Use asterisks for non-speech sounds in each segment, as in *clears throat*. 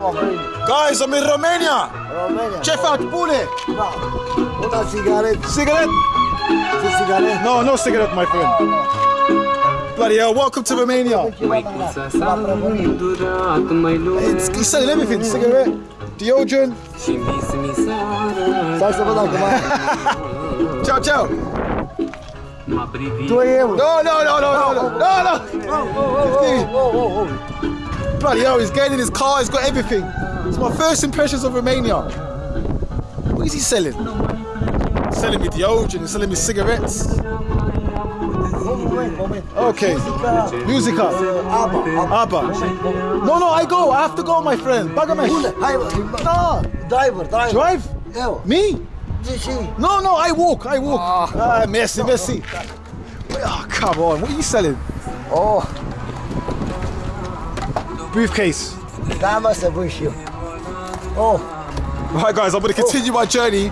Guys, I'm in Romania. România. Ce faci, pune? Da. Una țigaretă. Cigarette? Ce țigaretă? No, no cigarette, my friend. Bloody hell, welcome to Romania. Măicuța s-a îndurat mai It's, he's selling everything, cigarette, deodorant. Și mis mi s-a Stai să văd dacă mai... *laughs* Ciao, ciao. M-a privit 2 euro. No, no, no, no, no, no, no, no. 50. Bloody hell, he's getting in his car, he's got everything. It's my first impressions of Romania. What is he selling? Selling me deodorant, he's selling me cigarettes. Okay, Music Apa, apa. Abba. No, no, I go, I have to go, my friend. Bagamesh. Unde? Hai, bă. No. Driver, driver. Drive? Me? No, no, I walk, I walk. Ah, Messi, Messi. Oh, come on, what are you selling? Oh, Briefcase. da, mă, să vând și eu. Oh, Right, guys, I'm going to oh. continue my journey.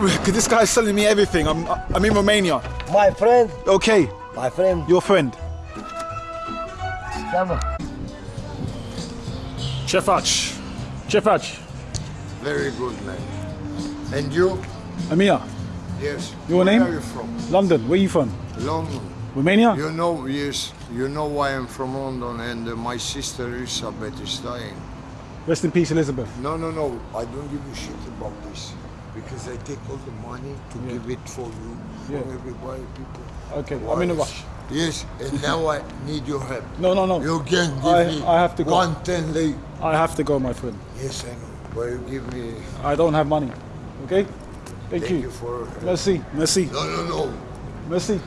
Because this guy's selling me everything. I'm, I'm in Romania. my friend, Okay, my friend. your friend. Da, mă. Ce faci? Very good, man. And you? Amir. Yes. Your Where name? are you from? London, where are you from? London. Romania? You know, yes, you know why I'm from London, and uh, my sister Elizabeth is dying. Rest in peace, Elizabeth. No, no, no. I don't give a shit about this because I take all the money to give it for you, for Yeah. everybody, people. Okay, I'm in a rush. Yes, and now I need your help. No, no, no. You can give I- me I have to go. one ten lei. I have to go, my friend. Yes, I know. But you give me. I don't have money. Okay? Thank, you. Thank you. you for. Merci, merci, No, no, no. Merci.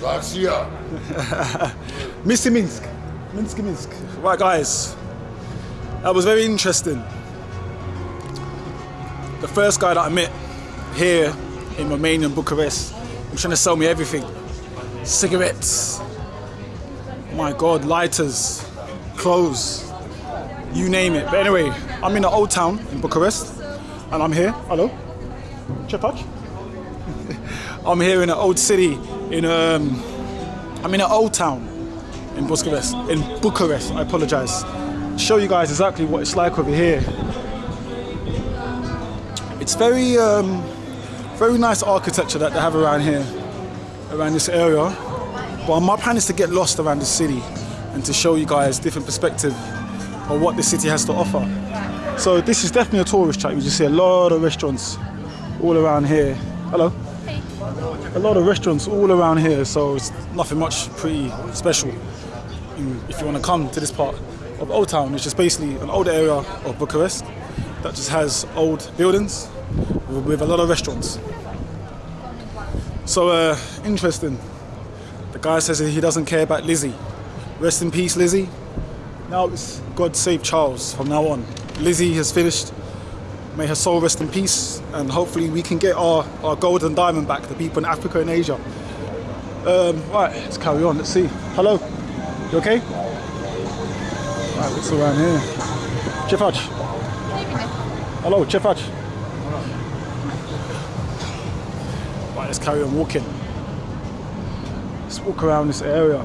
Garcia. *laughs* Mr. Minsk. Minsk, Minsk. Right, guys. That was very interesting. The first guy that I met here in Romania, in Bucharest, was trying to sell me everything cigarettes, my God, lighters, clothes, you name it. But anyway, I'm in the old town in Bucharest, and I'm here. Hello? Chepac? I'm here in an old city in um, I'm in an old town in Bucharest. In Bucharest, I apologise. Show you guys exactly what it's like over here. It's very, um, very nice architecture that they have around here, around this area. But my plan is to get lost around the city and to show you guys different perspective of what the city has to offer. So this is definitely a tourist trap. You just see a lot of restaurants all around here. Hello a lot of restaurants all around here, so it's nothing much pretty special. If you want to come to this part of Old Town, it's just basically an old area of Bucharest that just has old buildings with, with a lot of restaurants. So uh, interesting. The guy says he doesn't care about Lizzie. Rest in peace, Lizzie. Now it's God save Charles from now on. Lizzie has finished. May her soul rest in peace, and hopefully we can get our, our gold and diamond back, the people in Africa and Asia. Um, right, let's carry on. Let's see. Hello, you okay? Right, what's around here? Ce faci? Hello, ce faci? Right, let's carry on walking. Let's walk around this area.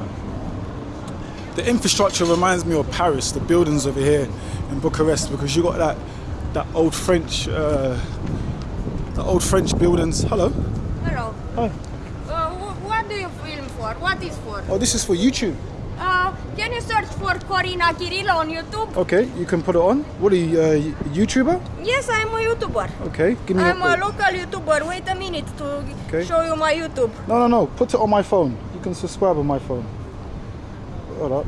The infrastructure reminds me of Paris, the buildings over here in Bucharest, because you got that that old French, uh, the old French buildings. Hello. Hello. Hi. Uh, what do you film for? What is for? Oh, this is for YouTube. Uh, can you search for Corina Kirilo on YouTube? Okay, you can put it on. What are you, uh, YouTuber? Yes, I'm a YouTuber. Okay, give me. I'm your- a local YouTuber. Wait a minute to Okay. show you my YouTube. No, no, no. Put it on my phone. You can subscribe on my phone. Hold up.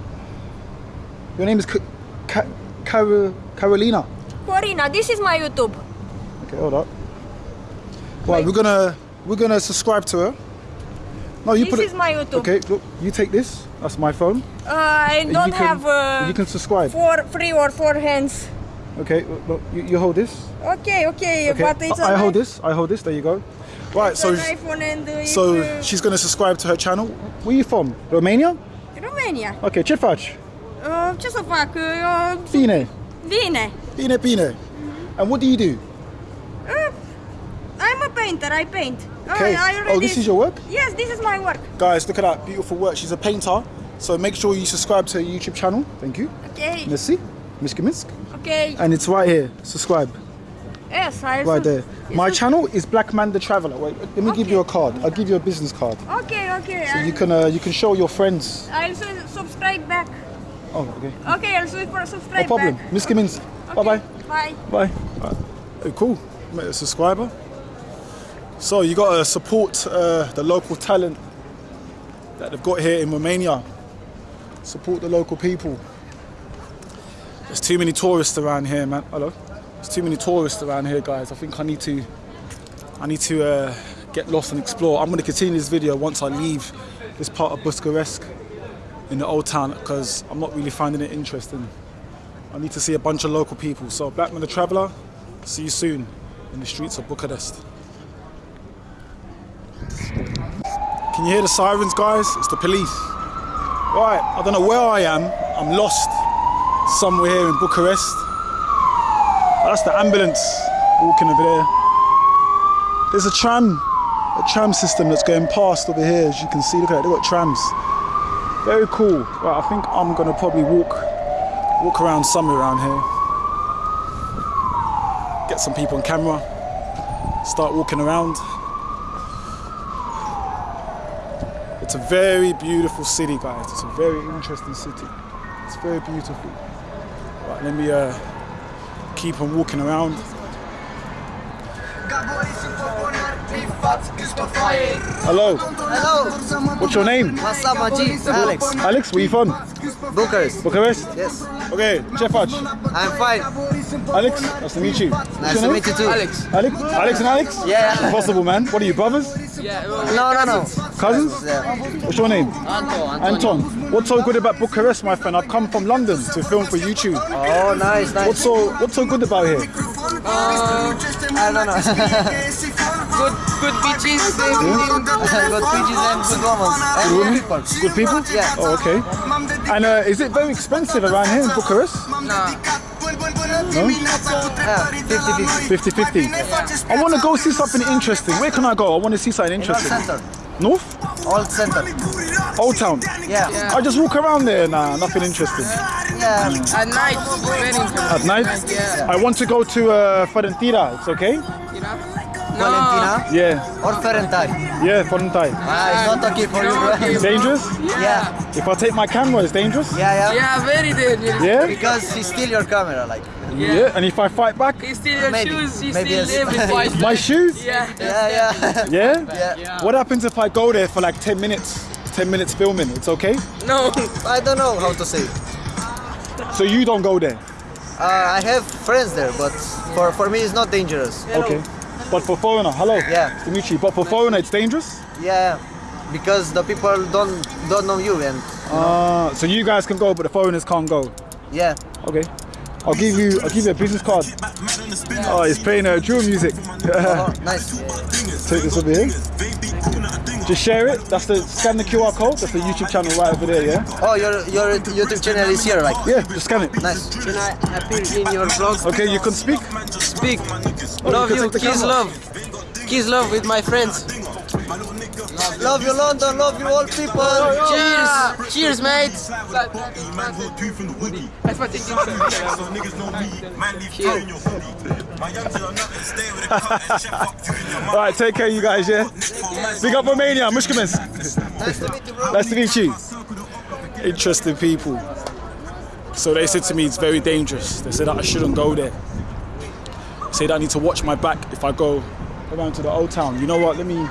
Your name is Ca- Car- Carolina. Corina, this is my YouTube. Okay, hold up. Right, we're gonna we're gonna subscribe to her. No, you This put it. is my YouTube. Okay, look, you take this. That's my phone. Uh, I don't you can, have uh, You can subscribe. four, three or four hands. Okay, look, you, you hold this. Okay, okay, Okay, but it's I, I hold this. I hold this. There you go. Right, it's so an uh, so uh, she's gonna subscribe to her channel. Where you from? Romania? Romania. Okay, ce faci? Uh, ce să fac? Uh, Bine. Bine. Bine, bine. And what do you do? Uh, I'm a painter. I paint. Okay. I, I already... Oh, this is your work? Yes, this is my work. Guys, look at that beautiful work. She's a painter. So make sure you subscribe to her YouTube channel. Thank you. Okay. Merci. Miski Misk. Okay. and it's right here. Subscribe Yes, I right there. My channel is Black Man the Traveler. Wait, let me give you a card. I'll give you a business card. Okay, okay. So you I'll- can uh, you can show your friends. I'll su- subscribe back. Oh, okay. Okay, I'll su- No subscribe No problem. back. Miss Gimmins. Bye Okay, bye. Bye. Bye. Right. Hey, cool. Make a subscriber. So you got to support uh, the local talent that they've got here in Romania. Support the local people. There's too many tourists around here, man. Hello. There's too many tourists around here, guys. I think I need to, I need to uh, get lost and explore. I'm going to continue this video once I leave this part of Bucharest in the old town because I'm not really finding it interesting. I need to see a bunch of local people. So Blackman the Traveller, see you soon in the streets of Bucharest. Can you hear the sirens, guys? It's the police. Right, I don't know where I am. I'm lost somewhere here in Bucharest. That's the ambulance walking over there. There's a tram, a tram system that's going past over here, as you can see. Look at it, they've got trams. Very cool. Right, I think I'm gonna probably walk walk around somewhere around here, get some people on camera, start walking around. It's a very beautiful city, guys. It's a very interesting city. It's very beautiful. Right, let me uh, keep on walking around. Hello. Hello. What's your name? Masama G. Alex. Alex, where you from? Bucharest. Bucharest? Yes. Okay, Cefaci. I'm fine. Alex, nice to meet you. What's Nice your to name? meet you too. Alex. Alex? Alex and Alex? Yeah. Impossible, man. What are you, brothers? No, no, no. Cousins? Yeah. What's your name? Anton. Anton, what's so good about Bucharest, my friend? I've come from London to film for YouTube. Oh, nice, nice. What's so What's so good about here? Uh, I don't know. *laughs* good good beaches good beaches and good women. And good people. Good people? Yeah. Oh, okay. And uh, is it very expensive around here in Bucharest? Yeah, 50 50. 50-50. I want to go see something interesting. Where can I go? I want to see something North interesting. Center. North? Old Center. Old Town? Yeah. I just walk around there. Nah, nothing interesting. Yeah. at night. At night? yeah I want to go to uh, Fiorentina. It's okay? you know Valentina Yeah. or Ferentari. Yeah, Fiorentina. Ah, it's not okay for you, bro. Dangerous? Yeah. If I take my camera, it's dangerous? Yeah, yeah. yeah very dangerous Yeah? Because he steal your camera, like. Yeah. And if I fight back? he steal your Maybe. shoes he Maybe steal yes. everything *laughs* My shoes? yeah Yeah, yeah. *laughs* Yeah? yeah. What happens if I go there for like 10 minutes? 10 minutes filming, it's okay? no I don't know how to say. So you don't go there? Uh, I have friends there, but for, for me it's not dangerous. Okay. But for foreigner, hello. Yeah. Nice to. But for foreigner, it's dangerous? Yeah, because the people don't don't know you and Uh, so you guys can go, but the foreigners can't go. yeah. Okay. I'll give you I'll give you a business card. Oh, he's playing uh, drill music. *laughs* Oh, nice. Take this over here. Just share it. That's the scan the QR code. That's the YouTube channel right over there. Yeah. Oh, your your YouTube channel is here, like. Yeah. Just scan it. Nice. can I appear in your vlog Okay. You can speak. speak Oh, love can you take kiss camera. love kiss love with my friends Love you, London. Love you, all people. cheers cheers mate All right. Take care, you guys. Yeah. Big up Romania. Mushkamins. Nice to meet you. Nice to meet you. Interesting people. So they said to me it's very dangerous. They said that I shouldn't go there. They said I need to watch my back if I go around to the old town. You know what? Let me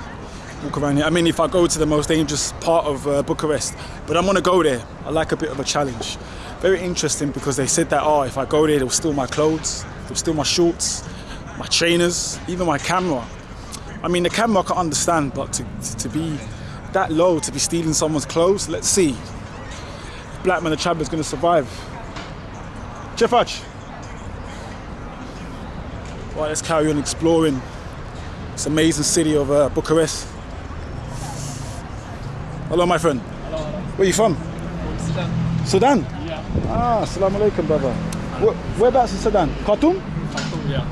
walk around here. I mean, if I go to the most dangerous part of uh, Bucharest, but I'm gonna go there. I like a bit of a challenge. Very interesting because they said that oh, if I go there, they'll steal my clothes, they'll steal my shorts, my trainers, even my camera. I mean, the camera I can understand, but to, to, to be that low, to be stealing someone's clothes, let's see. If Black Man the Traveler's gonna survive. Jeffach. Right, let's carry on exploring this amazing city of uh, Bucharest. Hello, my friend. Hello, Where are you from? Sudan. Sudan? Yeah. Ah, assalamu alaikum, brother. Where, whereabouts in Sudan? Khartoum? Khartoum, yeah.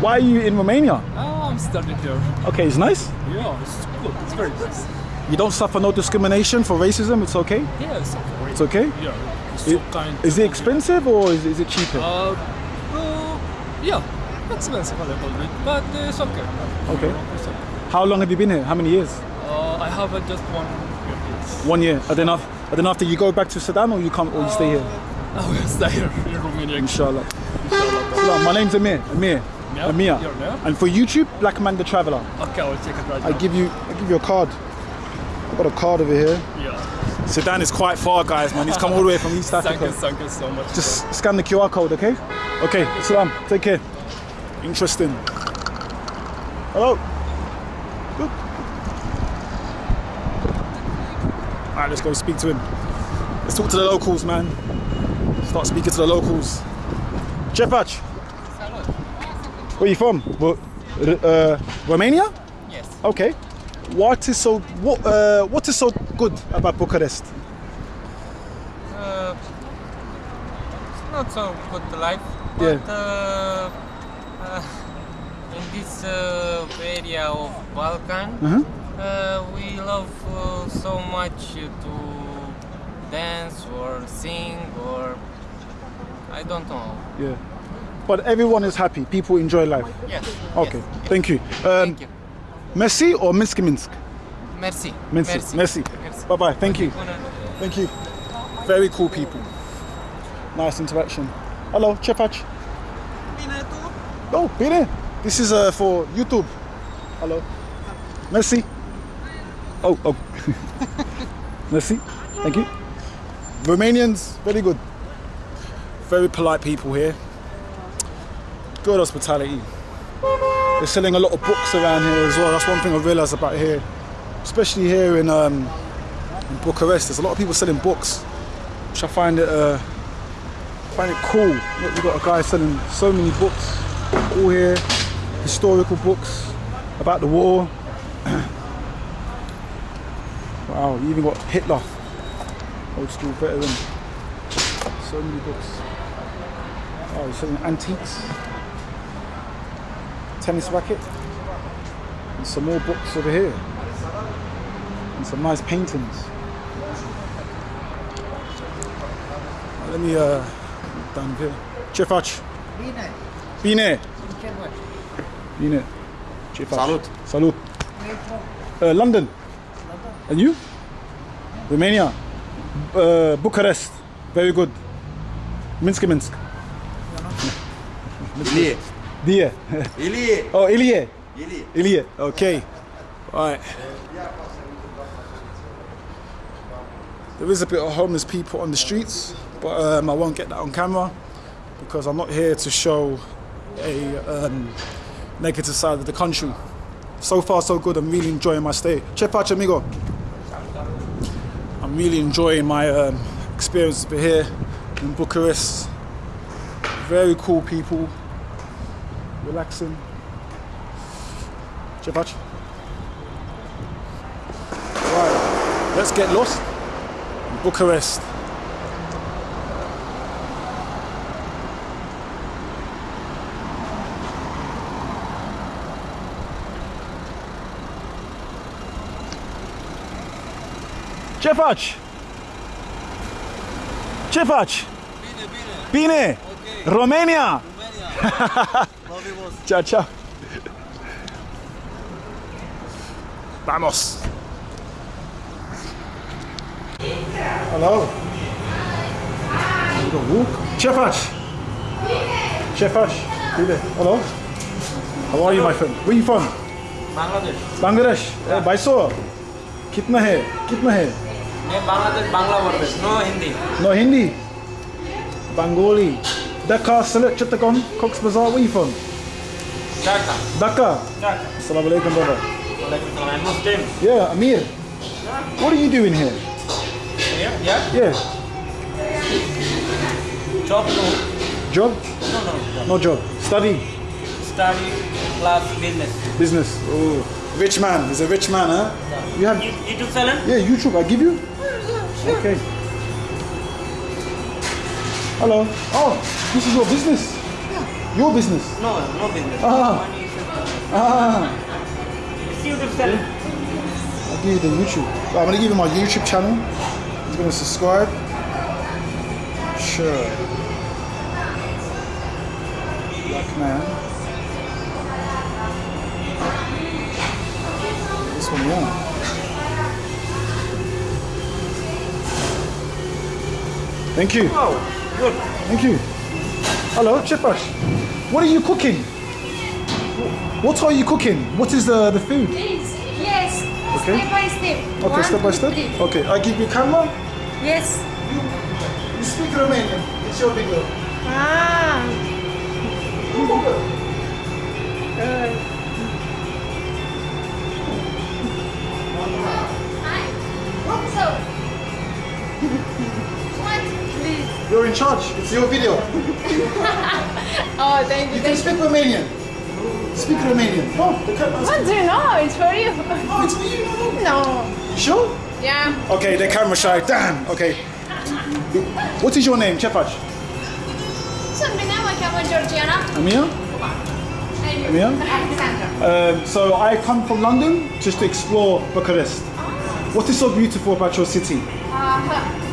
Why are you in Romania? Oh, I'm studying here. Okay, it's nice. Yeah, it's good. It's very nice. You don't suffer no discrimination for racism, it's okay? Yeah, it's okay. It's okay? Yeah, it's It- so kind. Is it expensive or is, is it cheaper? Uh, Yeah, expensive a little bit, but it's okay. Okay. It's okay. How long have you been here? How many years? Uh, I have uh, just one year. One year. And then, after, and then after you go back to Sudan or you come or you stay here? Stay here Romania. Inshallah. Inshallah. My name's Amir. Amir. Amir. your name? And for YouTube, Black Man the Traveller. Okay, I will take it right I now. give you I give you a card. I've got a card over here. Yeah. Sudan is quite far, guys, man. He's come all the way from East Thank Africa. you, thank you so much. Just scan the QR code, okay? Okay, Salam, take care. Interesting. Hello. Good. All right, let's go speak to him. Let's talk to the locals, man. Start speaking to the locals. Chepach. Where you from? Uh, Romania? Yes. Okay. What is so what uh, what is so good about Bucharest? Uh, it's not so good life, Yeah. but uh, uh, *laughs* in this uh, area of Balkan, Uh-huh. uh, we love uh, so much to dance or sing or I don't know. Yeah. But everyone is happy. People enjoy life. Yes. Okay. yes. Thank you. Um, Thank you. Messi or Minsk Minsk? Merci. Merci. Merci. Merci. Bye bye. Thank you. Thank you. Very cool people. Nice interaction. Hello, Chepach. Oh, bine. This is uh, for YouTube. Hello. Merci. Oh, oh. *laughs* Merci. Thank you. Romanians, very good. Very polite people here. Good hospitality. They're selling a lot of books around here as well. That's one thing I realised about here, especially here in, um, in Bucharest. There's a lot of people selling books, which I find it uh, find it cool. Look, we've got a guy selling so many books, all here, historical books about the war. *clears throat* wow, you even got Hitler, old school veteran. So many books. Oh, he's selling antiques, tennis racket, and some more books over here, and some nice paintings. Let me uh down here. Cefaci. Bine. Bine. Bine. Ce faci? Salut. Salut. Uh, London. And you? Romania. Uh, Bucharest. Very good. Minsk, Minsk. Ilie. Die. Ilie. Oh, Ilie. Ilie. Ilie. Okay. Right. There is a bit of homeless people on the streets, but um, I won't get that on camera because I'm not here to show a um, negative side of the country. So far, so good. I'm really enjoying my stay. Che pace, amigo. I'm really enjoying my um, experience here in Bucharest. Very cool people, relaxing. Pace. Right, let's get lost. in Bucharest. Ce faci? Ce faci? Bine, bine. Bine? Romania? *laughs* Chao, chao. Vamos. Hello. Do łuk. Czefasz. Czefasz. Hello. How are you, my friend? Where you from? Bangladesh. Bangladesh. Yeah. Uh, Baiso. कितना है कितना है मैं Bangladesh Bangla वर्डेश no No Hindi. Hindi Bengali Dhaka, Sylhet, Chittagong, Cox's Bazar, where are you from? Dhaka. Dhaka? Dhaka. Assalamu alaikum, brother. I'm Muslim. Yeah, Amir. Yeah. What are you doing here? Yeah? Yeah. Job no. Job? No, no. No job. Study? Study plus business. Business. Oh. Rich man. He's a rich man, huh? Yeah. You have... YouTube channel? Yeah, YouTube. I give you? Sure. Okay. Hello. Oh, this is your business. Your business? No, no business. Ah. Ah. Receive to sell. I'll give you the YouTube. I'm going to give you my YouTube channel. He's going to subscribe. Sure. Black man. This one, yeah. Thank you. Oh, good. Thank you. Hello, Chipash. What are you cooking? What are you cooking? What is the, the food? Please, yes. Okay. Step by step. Okay, One, step by step. three. Okay, I give you camera. Yes. You speak Romanian. It's your video. Ah. So. You're in charge. It's your video. *laughs* Oh, thank you. You can speak Romanian. Speak Romanian. No, the camera's What do you know? It's for you. Oh, it's for you. No, no. No. You Sure? Yeah. Okay, the camera shy. Damn. Okay. What is your name, Chepash? Sunt bine, mă cheamă Georgiana. Amir? Amir? Alexandra. Um, so I come from London just to explore Bucharest. What is so beautiful about your city? Uh, Centrului,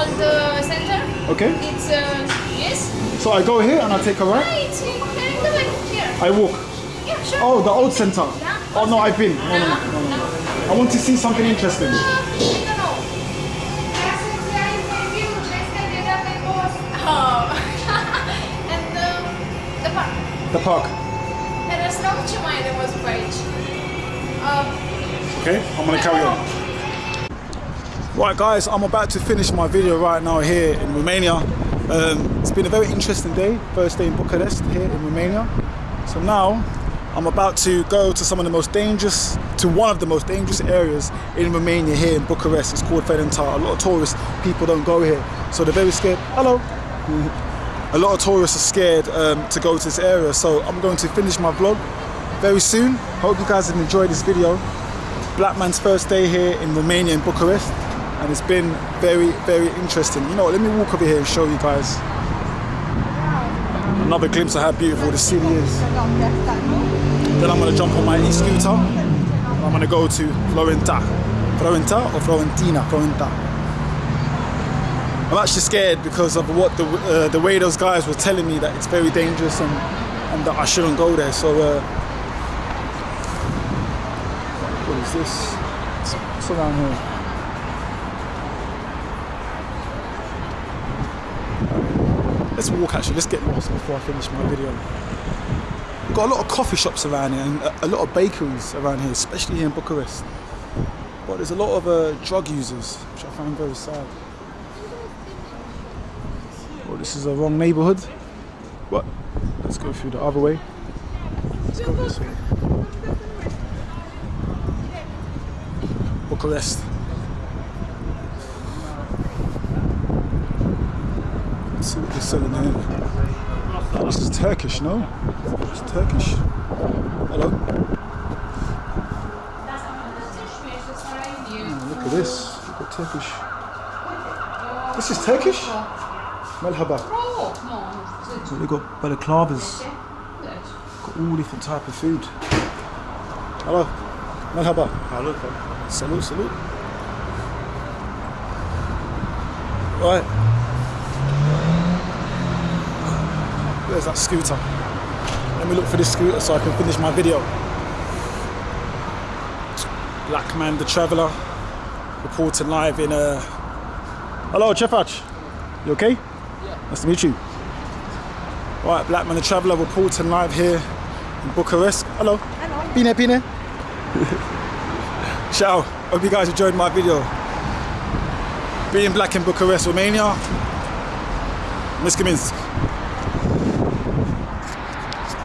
on the center. Okay. It's, uh, yes. So I go here and I take a right. it's here. I walk. Yeah, sure. Oh, the old center. Yeah. Oh no, I've been. No, no, no, no, no. I want to see something interesting. Uh, I don't know. Oh. *laughs* and the park. The park. Pe restaurant ce mai e de văzut pe aici? Uh, Okay, I'm gonna carry on. Right, guys, I'm about to finish my video right now here in Romania. Um, it's been a very interesting day, first day in Bucharest here in Romania. So now I'm about to go to some of the most dangerous, to one of the most dangerous areas in Romania here in Bucharest. It's called Ferentar. A lot of tourists, people don't go here, so they're very scared. Hello. *laughs* a lot of tourists are scared um, to go to this area, so I'm going to finish my vlog very soon. Hope you guys have enjoyed this video. Black man's first day here in Romania in Bucharest and it's been very very interesting. You know let me walk over here and show you guys another glimpse of how beautiful the city is. Then I'm gonna jump on my e-scooter I'm gonna go to Florenta. Florenta or Florentina? Florenta. I'm actually scared because of what the uh, the way those guys were telling me that it's very dangerous and and that I shouldn't go there. So uh, what is this? What's around here? Let's walk actually, let's get lost before I finish my video. Got a lot of coffee shops around here and a, a lot of bakeries around here, especially here in Bucharest. But there's a lot of uh, drug users, which I find very sad. Well, this is a wrong neighborhood. But let's go through the other way. Let's go this way. Bucharest. Let's see what they're selling here. This is Turkish, no? It's Turkish. Hello? Oh, look at this. Look at Turkish. This is Turkish? Merhaba. So they've got balaclavas. Got all different type of food. Hello. Merhaba. Hello. Salute, salute. Right. Where's that scooter? Let me look for this scooter so I can finish my video. Black Man the Traveller reporting live in uh Hello Chefach. You okay? Yeah. Nice to meet you. Right, Black Man the Traveller reporting live here in Bucharest. Hello. Hello. Bine, bine. Ciao. Hope you guys enjoyed my video. Being black in Bucharest, Romania. Miska Minsk.